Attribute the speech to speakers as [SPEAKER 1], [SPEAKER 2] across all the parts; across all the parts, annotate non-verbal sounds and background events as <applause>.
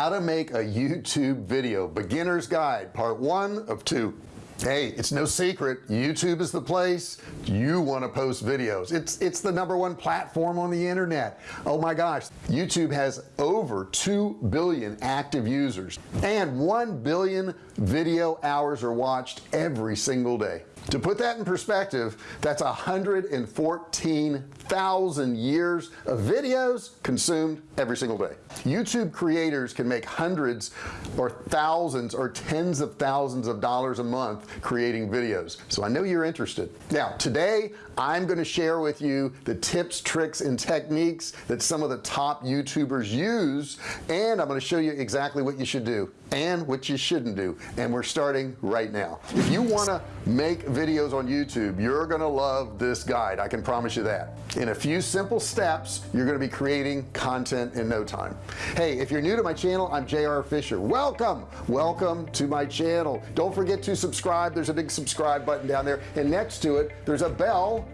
[SPEAKER 1] how to make a YouTube video. Beginner's guide part one of two. Hey it's no secret YouTube is the place you want to post videos. It's it's the number one platform on the internet. Oh my gosh YouTube has over 2 billion active users and 1 billion video hours are watched every single day to put that in perspective that's 114,000 years of videos consumed every single day. YouTube creators can make hundreds or thousands or tens of thousands of dollars a month creating videos. So I know you're interested. Now today I'm going to share with you the tips tricks and techniques that some of the top youtubers use and I'm going to show you exactly what you should do and what you shouldn't do. And we're starting right now. If you want to make videos on YouTube you're gonna love this guide I can promise you that. In a few simple steps you're gonna be creating content in no time. Hey if you're new to my channel I'm JR Fisher. Welcome welcome to my channel. Don't forget to subscribe there's a big subscribe button down there and next to it there's a bell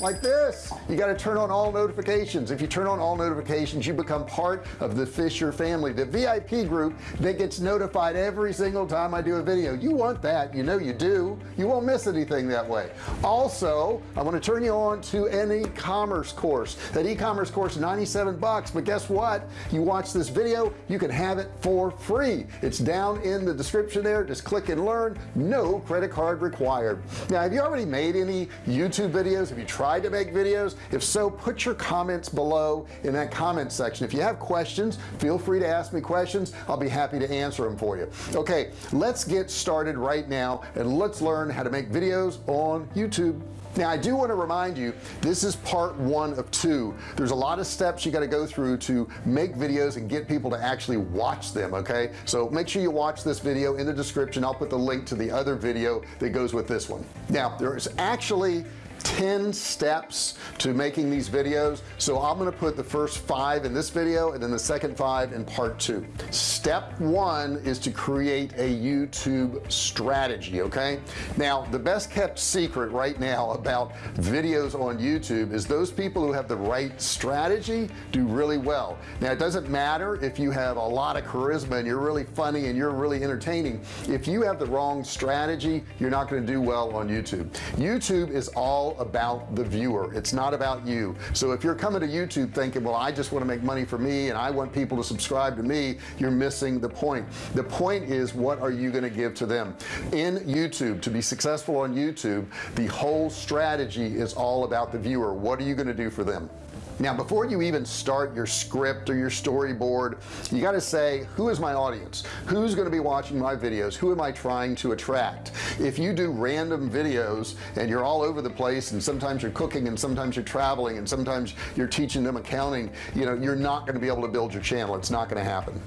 [SPEAKER 1] like this. You got to turn on all notifications. If you turn on all notifications you become part of the Fisher family. The VIP group that gets notified every single time I do a video. You want that. You know you do. You won't miss anything that way. Also I want to turn you on to an e-commerce course. That e-commerce course 97 bucks but guess what? You watch this video you can have it for free. It's down in the description there. Just click and learn. No credit card required. Now have you already made any YouTube videos? Have you tried to make videos? If so put your comments below in that comment section. If you have questions feel free to ask me questions. I'll be happy to answer them for you. Okay let's get started right now and let's learn how to make videos on YouTube. Now I do want to remind you this is part one of two. There's a lot of steps you got to go through to make videos and get people to actually watch them okay? So make sure you watch this video in the description. I'll put the link to the other video that goes with this one. Now there's actually 10 steps to making these videos. So I'm gonna put the first five in this video and then the second five in part two. Step one is to create a YouTube strategy okay? Now the best kept secret right now about videos on YouTube is those people who have the right strategy do really well. Now it doesn't matter if you have a lot of charisma and you're really funny and you're really entertaining. If you have the wrong strategy you're not going to do well on YouTube. YouTube is all about the viewer. It's not about you. So if you're coming to YouTube thinking well I just want to make money for me and I want people to subscribe to me you're missing the point. The point is what are you going to give to them? In YouTube to be successful on YouTube the whole strategy is all about the viewer. What are you going to do for them now before you even start your script or your storyboard you got to say who is my audience? Who's going to be watching my videos? Who am I trying to attract? If you do random videos and you're all over the place and sometimes you're cooking and sometimes you're traveling and sometimes you're teaching them accounting you know you're not going to be able to build your channel. It's not going to happen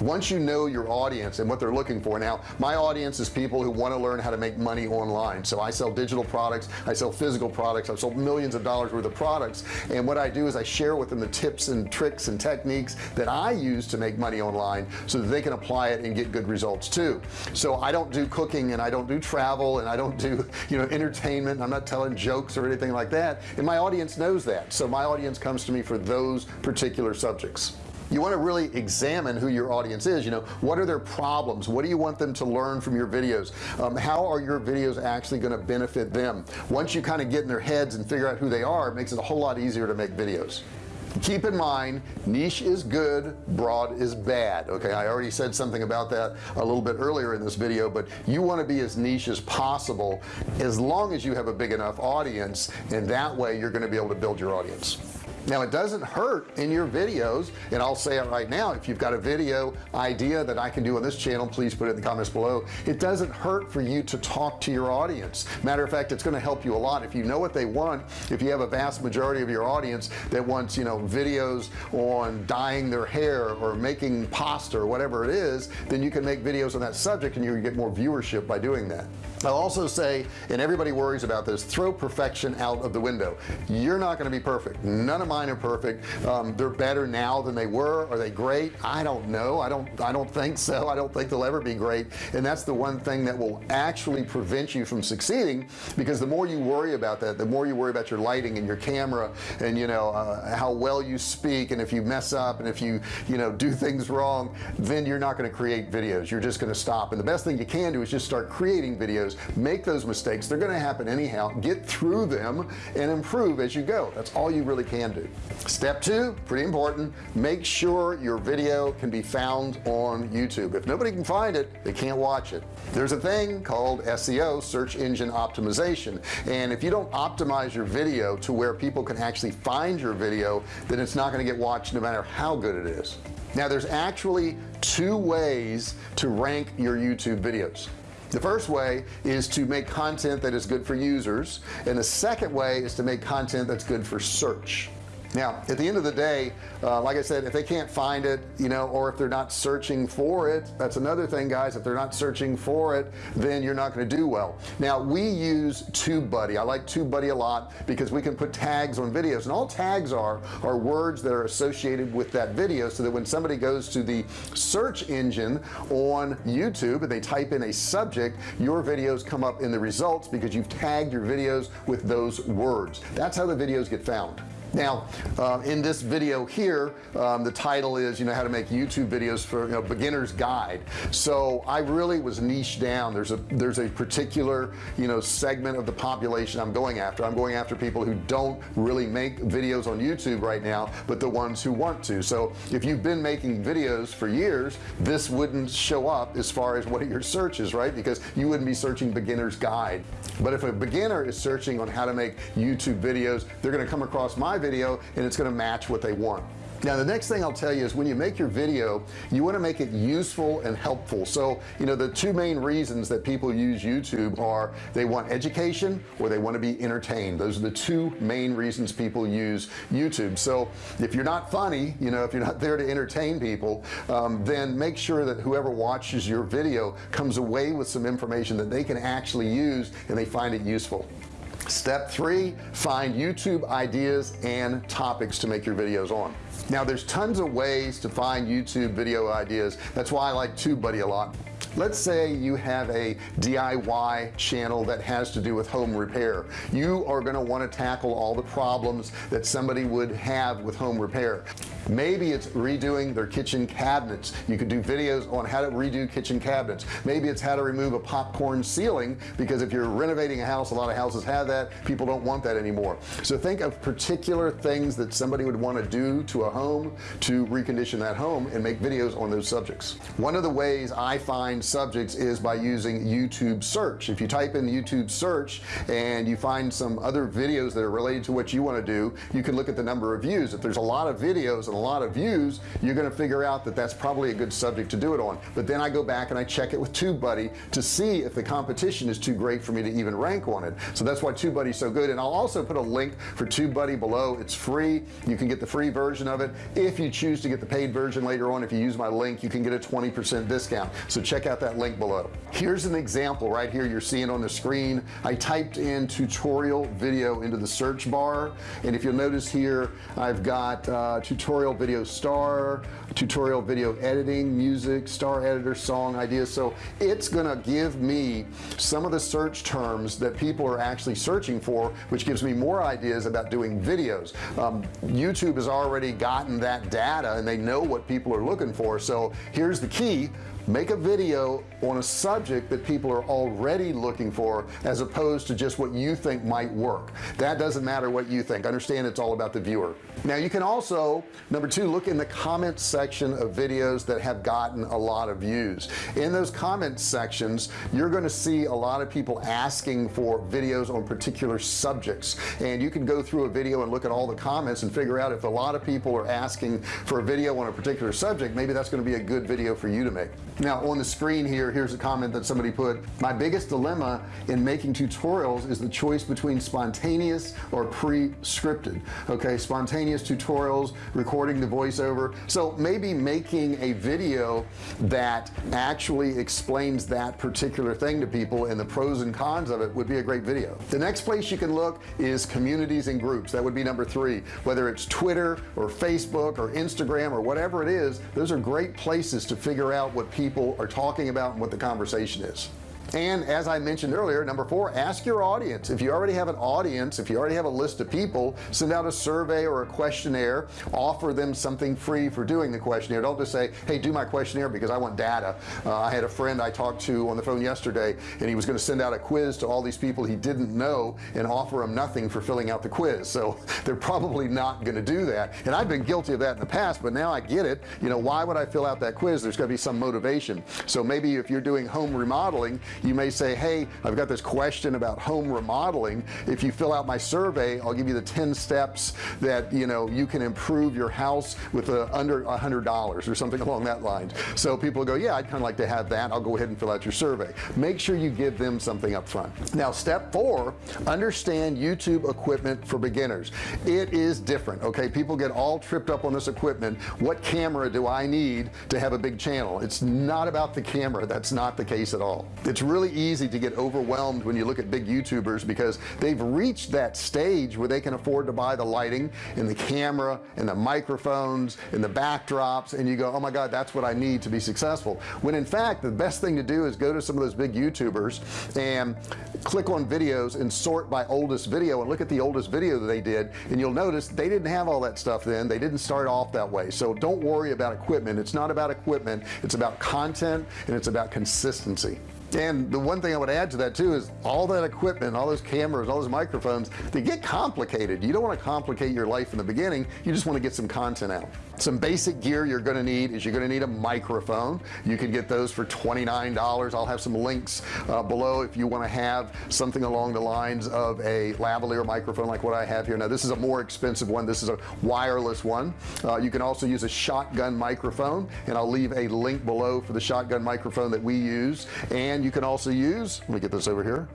[SPEAKER 1] once you know your audience and what they're looking for now my audience is people who want to learn how to make money online. So I sell digital products I sell physical products I've sold millions of dollars worth of products and what I do is I share with them the tips and tricks and techniques that I use to make money online so that they can apply it and get good results too. So I don't do cooking and I don't do travel and I don't do you know entertainment. I'm not telling jokes or anything like that. And my audience knows that. So my audience comes to me for those particular subjects you want to really examine who your audience is you know what are their problems? What do you want them to learn from your videos? Um, how are your videos actually going to benefit them? Once you kind of get in their heads and figure out who they are it makes it a whole lot easier to make videos. Keep in mind niche is good broad is bad okay? I already said something about that a little bit earlier in this video but you want to be as niche as possible. As long as you have a big enough audience and that way you're going to be able to build your audience now it doesn't hurt in your videos and I'll say it right now if you've got a video idea that I can do on this channel please put it in the comments below. It doesn't hurt for you to talk to your audience. Matter of fact it's going to help you a lot. If you know what they want if you have a vast majority of your audience that wants you know videos on dyeing their hair or making pasta or whatever it is then you can make videos on that subject and you get more viewership by doing that I'll also say and everybody worries about this throw perfection out of the window. You're not going to be perfect. None of mine are perfect. Um, they're better now than they were. Are they great? I don't know. I don't I don't think so. I don't think they'll ever be great. And that's the one thing that will actually prevent you from succeeding because the more you worry about that the more you worry about your lighting and your camera and you know uh, how well you speak and if you mess up and if you you know do things wrong then you're not going to create videos. You're just going to stop. And the best thing you can do is just start creating videos make those mistakes. They're going to happen anyhow. Get through them and improve as you go. That's all you really can do. Step two pretty important make sure your video can be found on YouTube. If nobody can find it they can't watch it. There's a thing called SEO search engine optimization. And if you don't optimize your video to where people can actually find your video then it's not going to get watched no matter how good it is. Now there's actually two ways to rank your YouTube videos the first way is to make content that is good for users and the second way is to make content that's good for search now at the end of the day uh, like I said if they can't find it you know or if they're not searching for it that's another thing guys. If they're not searching for it then you're not going to do well. Now we use TubeBuddy. I like TubeBuddy a lot because we can put tags on videos and all tags are are words that are associated with that video so that when somebody goes to the search engine on YouTube and they type in a subject your videos come up in the results because you've tagged your videos with those words. That's how the videos get found now uh, in this video here um, the title is you know how to make YouTube videos for you know beginners guide. So I really was niched down. There's a there's a particular you know segment of the population I'm going after. I'm going after people who don't really make videos on YouTube right now but the ones who want to. So if you've been making videos for years this wouldn't show up as far as what your search is right? Because you wouldn't be searching beginners guide. But if a beginner is searching on how to make YouTube videos they're going to come across my video and it's going to match what they want. Now the next thing I'll tell you is when you make your video you want to make it useful and helpful. So you know the two main reasons that people use YouTube are they want education or they want to be entertained. Those are the two main reasons people use YouTube. So if you're not funny you know if you're not there to entertain people um, then make sure that whoever watches your video comes away with some information that they can actually use and they find it useful step three find YouTube ideas and topics to make your videos on. Now there's tons of ways to find YouTube video ideas. That's why I like TubeBuddy a lot. Let's say you have a DIY channel that has to do with home repair. You are going to want to tackle all the problems that somebody would have with home repair maybe it's redoing their kitchen cabinets. You could do videos on how to redo kitchen cabinets. Maybe it's how to remove a popcorn ceiling because if you're renovating a house a lot of houses have that. People don't want that anymore. So think of particular things that somebody would want to do to a home to recondition that home and make videos on those subjects. One of the ways I find subjects is by using YouTube search. If you type in YouTube search and you find some other videos that are related to what you want to do you can look at the number of views. If there's a lot of videos and a lot of views you're going to figure out that that's probably a good subject to do it on. But then I go back and I check it with TubeBuddy to see if the competition is too great for me to even rank on it. So that's why TubeBuddy is so good. And I'll also put a link for TubeBuddy below. It's free. You can get the free version of it. If you choose to get the paid version later on if you use my link you can get a 20% discount. So check out that link below. Here's an example right here. You're seeing on the screen. I typed in tutorial video into the search bar. And if you'll notice here I've got uh, tutorial tutorial video star tutorial video editing music star editor song ideas. So it's gonna give me some of the search terms that people are actually searching for which gives me more ideas about doing videos. Um, YouTube has already gotten that data and they know what people are looking for. So here's the key make a video on a subject that people are already looking for as opposed to just what you think might work. That doesn't matter what you think. Understand it's all about the viewer. Now you can also number two look in the comments section of videos that have gotten a lot of views. In those comments sections you're going to see a lot of people asking for videos on particular subjects. And you can go through a video and look at all the comments and figure out if a lot of people are asking for a video on a particular subject maybe that's going to be a good video for you to make now on the screen here here's a comment that somebody put. My biggest dilemma in making tutorials is the choice between spontaneous or pre-scripted okay? Spontaneous tutorials recording the voiceover. So maybe making a video that actually explains that particular thing to people and the pros and cons of it would be a great video. The next place you can look is communities and groups. That would be number three. Whether it's Twitter or Facebook or Instagram or whatever it is those are great places to figure out what people are talking about and what the conversation is and as I mentioned earlier number four ask your audience. If you already have an audience if you already have a list of people send out a survey or a questionnaire. Offer them something free for doing the questionnaire. Don't just say hey do my questionnaire because I want data. Uh, I had a friend I talked to on the phone yesterday and he was going to send out a quiz to all these people he didn't know and offer them nothing for filling out the quiz. So <laughs> they're probably not going to do that. And I've been guilty of that in the past but now I get it. You know why would I fill out that quiz? There's got to be some motivation. So maybe if you're doing home remodeling you may say hey I've got this question about home remodeling. If you fill out my survey I'll give you the 10 steps that you know you can improve your house with a under a hundred dollars or something <laughs> along that line. So people go yeah I'd kind of like to have that. I'll go ahead and fill out your survey. Make sure you give them something up front. Now step four understand YouTube equipment for beginners. It is different okay? People get all tripped up on this equipment. What camera do I need to have a big channel? It's not about the camera. That's not the case at all. It's really easy to get overwhelmed when you look at big youtubers because they've reached that stage where they can afford to buy the lighting and the camera and the microphones and the backdrops and you go oh my god that's what I need to be successful. When in fact the best thing to do is go to some of those big youtubers and click on videos and sort by oldest video and look at the oldest video that they did and you'll notice they didn't have all that stuff then. They didn't start off that way. So don't worry about equipment. It's not about equipment. It's about content and it's about consistency and the one thing I would add to that too is all that equipment all those cameras all those microphones they get complicated. You don't want to complicate your life in the beginning. You just want to get some content out. Some basic gear you're going to need is you're going to need a microphone. You can get those for $29 I'll have some links uh, below if you want to have something along the lines of a lavalier microphone like what I have here. Now this is a more expensive one. This is a wireless one. Uh, you can also use a shotgun microphone and I'll leave a link below for the shotgun microphone that we use. And you can also use let me get this over here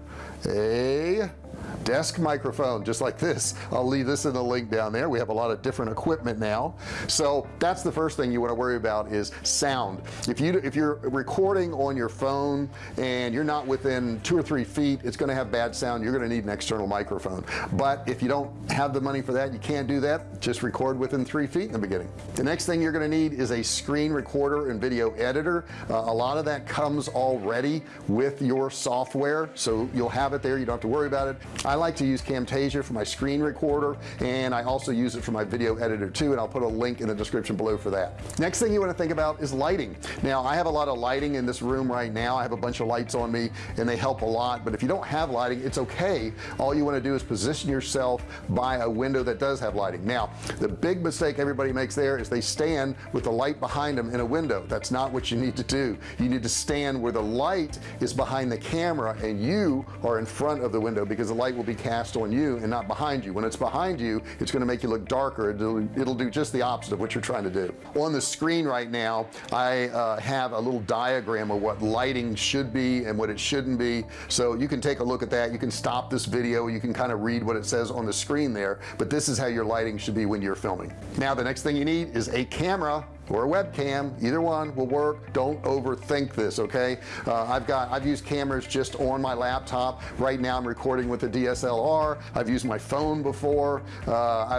[SPEAKER 1] a desk microphone just like this. I'll leave this in the link down there. We have a lot of different equipment now. So that's the first thing you want to worry about is sound. If you if you're recording on your phone and you're not within two or three feet it's going to have bad sound. You're going to need an external microphone. But if you don't have the money for that you can't do that. Just record within three feet in the beginning. The next thing you're going to need is a screen recorder and video editor. Uh, a lot of that comes already with your software so you'll have it there. You don't have to worry about it. I like to use Camtasia for my screen recorder and I also use it for my video editor too and I'll put a link in the description below for that. Next thing you want to think about is lighting. Now I have a lot of lighting in this room right now. I have a bunch of lights on me and they help a lot but if you don't have lighting it's okay. All you want to do is position yourself by a window that does have lighting. Now the big mistake everybody makes there is they stand with the light behind them in a window. That's not what you need to do. You need to stand where the light is behind the camera and you are in front of the window because the light will be cast on you and not behind you. When it's behind you it's going to make you look darker. It'll, it'll do just the opposite of what you're trying to do. On the screen right now I uh, have a little diagram of what lighting should be and what it shouldn't be. So you can take a look at that. You can stop this video. You can kind of read what it says on the screen there. But this is how your lighting should be when you're filming. Now the next thing you need is a camera or a webcam either one will work. Don't overthink this okay? Uh, I've got I've used cameras just on my laptop. Right now I'm recording with a DSLR I've used my phone before. Uh,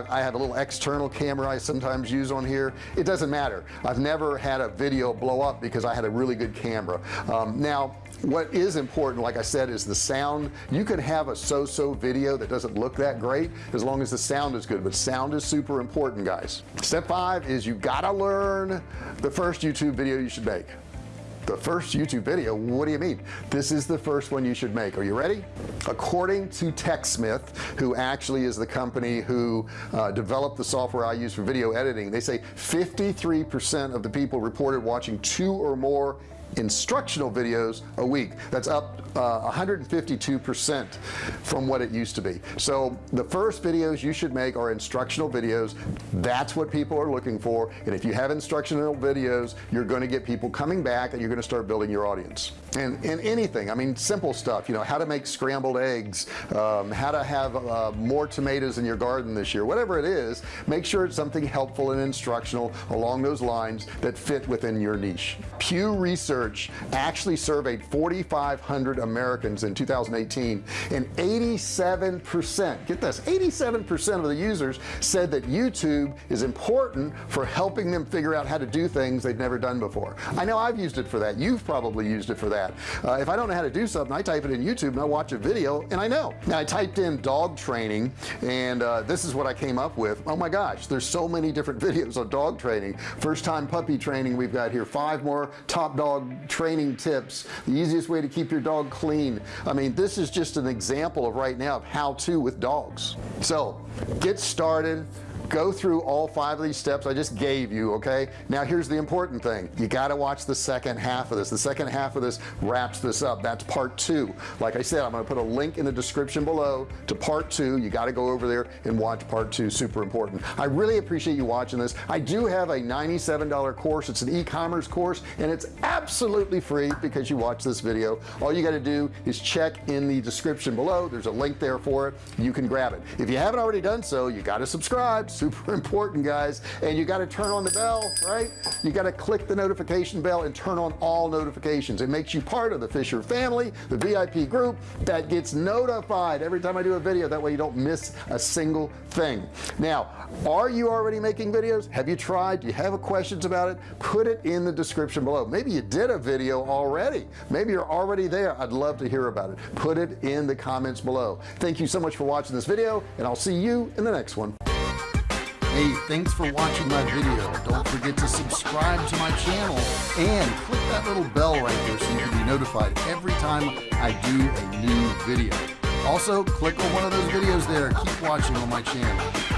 [SPEAKER 1] I, I, have a little external camera I sometimes use on here. It doesn't matter. I've never had a video blow up because I had a really good camera. Um, now what is important like I said is the sound. You can have a so-so video that doesn't look that great as long as the sound is good but sound is super important guys. Step five is you gotta learn the first YouTube video you should make. The first YouTube video what do you mean? This is the first one you should make. Are you ready? According to TechSmith who actually is the company who uh, developed the software I use for video editing they say 53% of the people reported watching two or more instructional videos a week. That's up 152 uh, percent from what it used to be. So the first videos you should make are instructional videos. That's what people are looking for. And if you have instructional videos you're going to get people coming back and you're going to start building your audience. And in anything I mean simple stuff you know how to make scrambled eggs um, how to have uh, more tomatoes in your garden this year whatever it is make sure it's something helpful and instructional along those lines that fit within your niche. Pew Research actually surveyed 4,500 Americans in 2018 and 87 percent get this 87 percent of the users said that YouTube is important for helping them figure out how to do things they've never done before. I know I've used it for that. You've probably used it for that. Uh, if I don't know how to do something I type it in YouTube and I watch a video and I know. Now I typed in dog training and uh, this is what I came up with. Oh my gosh there's so many different <laughs> videos on dog training. First time puppy training we've got here. Five more top dog training tips the easiest way to keep your dog clean. I mean this is just an example of right now of how to with dogs. So get started go through all five of these steps I just gave you okay? Now here's the important thing. You got to watch the second half of this. The second half of this wraps this up. That's part two. Like I said I'm gonna put a link in the description below to part two. You got to go over there and watch part two super important. I really appreciate you watching this. I do have a $97 course. It's an e-commerce course and it's absolutely free because you watch this video. All you got to do is check in the description below. There's a link there for it. You can grab it. If you haven't already done so you got to subscribe super <laughs> important guys. And you got to turn on the bell right? You got to click the notification bell and turn on all notifications. It makes you part of the Fisher family the VIP group that gets notified every time I do a video. That way you don't miss a single thing. Now are you already making videos? Have you tried? Do you have questions about it? Put it in the description below. Maybe you did a video already. Maybe you're already there. I'd love to hear about it. Put it in the comments below. Thank you so much for watching this video and I'll see you in the next one Hey, thanks for watching my video. Don't forget to subscribe to my channel and click that little bell right there so you can be notified every time I do a new video. Also, click on one of those videos there. Keep watching on my channel.